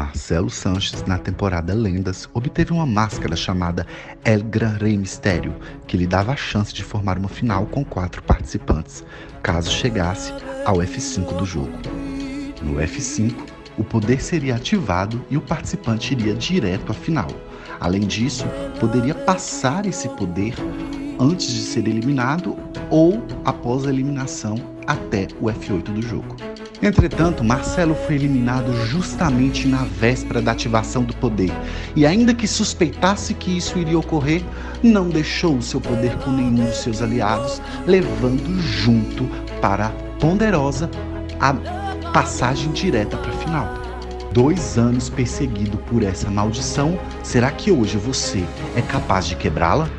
Marcelo Sanches, na temporada Lendas, obteve uma máscara chamada El Gran Rey Mistério, que lhe dava a chance de formar uma final com quatro participantes, caso chegasse ao F5 do jogo. No F5, o poder seria ativado e o participante iria direto à final. Além disso, poderia passar esse poder antes de ser eliminado ou após a eliminação até o F8 do jogo. Entretanto, Marcelo foi eliminado justamente na véspera da ativação do poder, e ainda que suspeitasse que isso iria ocorrer, não deixou o seu poder com nenhum dos seus aliados, levando junto para a ponderosa a passagem direta para a final. Dois anos perseguido por essa maldição, será que hoje você é capaz de quebrá-la?